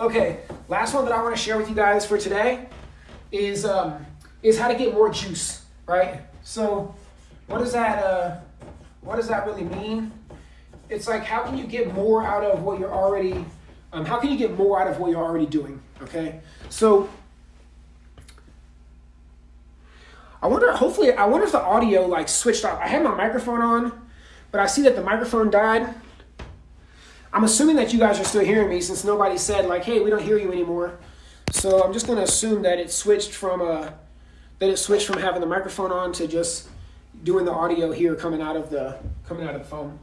Okay, last one that I want to share with you guys for today is um, is how to get more juice, right? So, what does that uh, what does that really mean? It's like how can you get more out of what you're already um, how can you get more out of what you're already doing? Okay, so I wonder. Hopefully, I wonder if the audio like switched off. I had my microphone on, but I see that the microphone died. I'm assuming that you guys are still hearing me since nobody said like, "Hey, we don't hear you anymore." So I'm just going to assume that it switched from uh, that it switched from having the microphone on to just doing the audio here coming out of the coming out of the phone.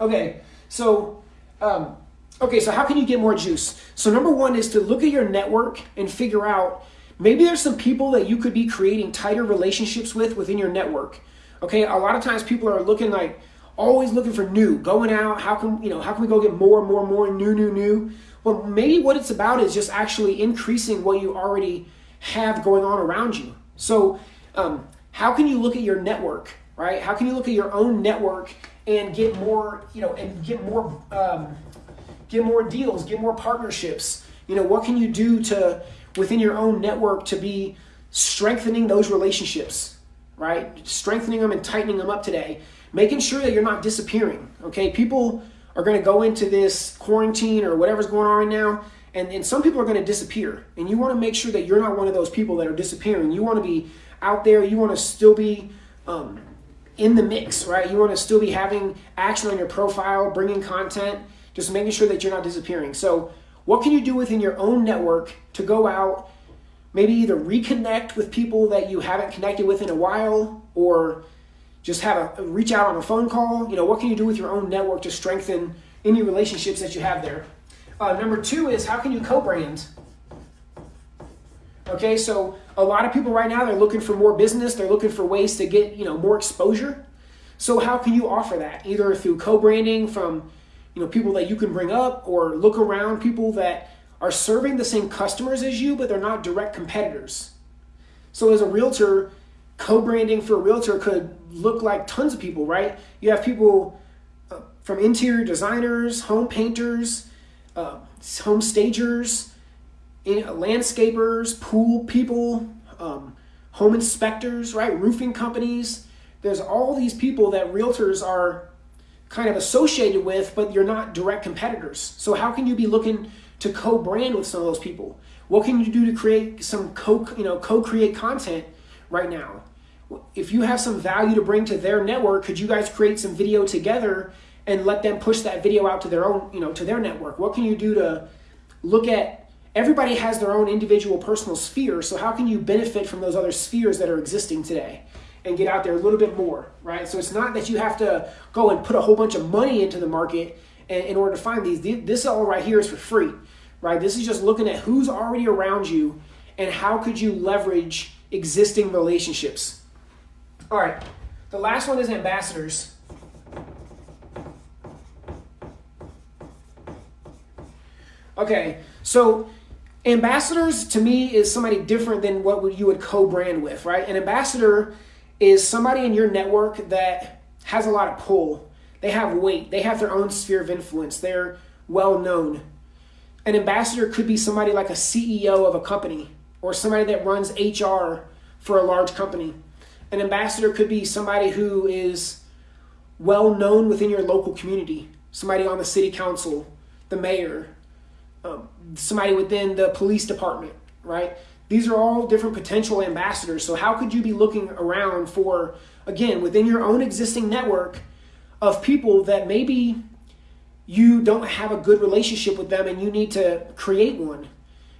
Okay, so um, okay, so how can you get more juice? So number one is to look at your network and figure out maybe there's some people that you could be creating tighter relationships with within your network. Okay, a lot of times people are looking like always looking for new, going out. How can you know? How can we go get more and more and more new, new, new? Well, maybe what it's about is just actually increasing what you already have going on around you. So, um, how can you look at your network, right? How can you look at your own network and get more, you know, and get more, um, get more deals, get more partnerships? You know, what can you do to within your own network to be strengthening those relationships, right? Strengthening them and tightening them up today making sure that you're not disappearing. Okay, people are going to go into this quarantine or whatever's going on right now, and, and some people are going to disappear. And you want to make sure that you're not one of those people that are disappearing. You want to be out there. You want to still be um, in the mix, right? You want to still be having action on your profile, bringing content, just making sure that you're not disappearing. So, what can you do within your own network to go out, maybe either reconnect with people that you haven't connected with in a while, or just have a reach out on a phone call. You know, what can you do with your own network to strengthen any relationships that you have there? Uh, number two is how can you co-brand? Okay, so a lot of people right now they're looking for more business. They're looking for ways to get you know more exposure. So how can you offer that? Either through co-branding from you know people that you can bring up, or look around people that are serving the same customers as you, but they're not direct competitors. So as a realtor, co-branding for a realtor could look like tons of people, right? You have people uh, from interior designers, home painters, uh, home stagers, in, uh, landscapers, pool people, um, home inspectors, right? Roofing companies. There's all these people that realtors are kind of associated with, but you're not direct competitors. So how can you be looking to co-brand with some of those people? What can you do to create some co, you know, co-create content right now. If you have some value to bring to their network, could you guys create some video together and let them push that video out to their own, you know, to their network? What can you do to look at everybody has their own individual personal sphere, so how can you benefit from those other spheres that are existing today? and get out there a little bit more, right? So it's not that you have to go and put a whole bunch of money into the market in order to find these. This all right here is for free, right? This is just looking at who's already around you and how could you leverage existing relationships. All right, the last one is ambassadors. Okay, so ambassadors to me is somebody different than what you would co-brand with, right? An ambassador is somebody in your network that has a lot of pull. They have weight. They have their own sphere of influence. They're well known. An ambassador could be somebody like a CEO of a company or somebody that runs HR for a large company. An ambassador could be somebody who is well known within your local community, somebody on the city council, the mayor, um, somebody within the police department, right? These are all different potential ambassadors. So, how could you be looking around for, again, within your own existing network of people that maybe you don't have a good relationship with them and you need to create one?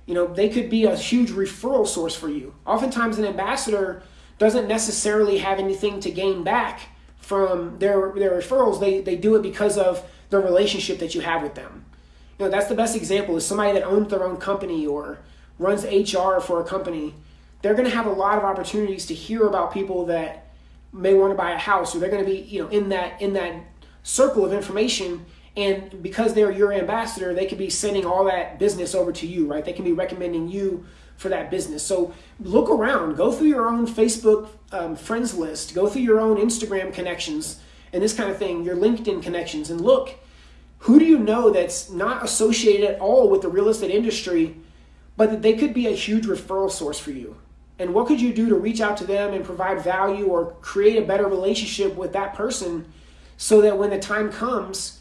You know, they could be a huge referral source for you. Oftentimes, an ambassador doesn't necessarily have anything to gain back from their their referrals. They they do it because of the relationship that you have with them. You know, that's the best example is somebody that owns their own company or runs HR for a company. They're going to have a lot of opportunities to hear about people that may want to buy a house, or they're going to be you know in that in that circle of information and because they're your ambassador, they could be sending all that business over to you, right? They can be recommending you for that business. So look around, go through your own Facebook um, friends list, go through your own Instagram connections and this kind of thing, your LinkedIn connections, and look Who do you know that's not associated at all with the real estate industry, but that they could be a huge referral source for you? And what could you do to reach out to them and provide value or create a better relationship with that person so that when the time comes,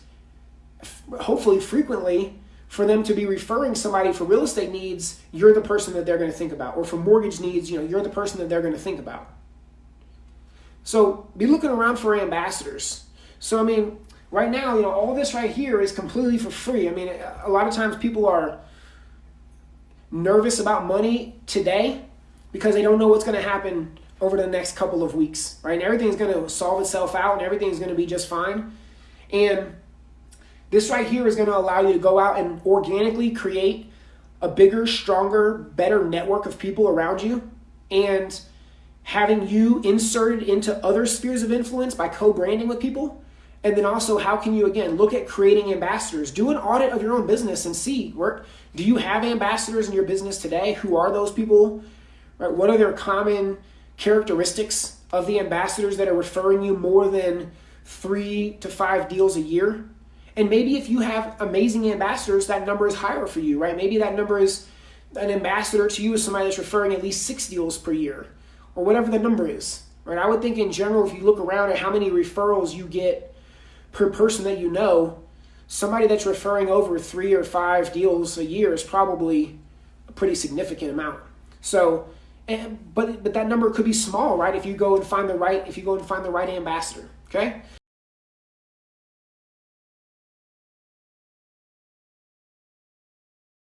hopefully frequently, for them to be referring somebody for real estate needs, you're the person that they're going to think about. Or for mortgage needs, you know, you're the person that they're going to think about. So be looking around for ambassadors. So I mean, right now, you know, all this right here is completely for free. I mean, a lot of times people are nervous about money today because they don't know what's going to happen over the next couple of weeks, right? And everything's going to solve itself out and everything's going to be just fine. And this right here is going to allow you to go out and organically create a bigger, stronger, better network of people around you and having you inserted into other spheres of influence by co-branding with people. And then also, how can you again look at creating ambassadors? Do an audit of your own business and see where do you have ambassadors in your business today? Who are those people? Right? What are their common characteristics of the ambassadors that are referring you more than three to five deals a year? And maybe if you have amazing ambassadors, that number is higher for you, right? Maybe that number is an ambassador to you is somebody that's referring at least six deals per year or whatever the number is, right? I would think in general, if you look around at how many referrals you get per person that you know, somebody that's referring over three or five deals a year is probably a pretty significant amount. So, and, but but that number could be small, right? If you go and find the right if you go and find the right ambassador, okay?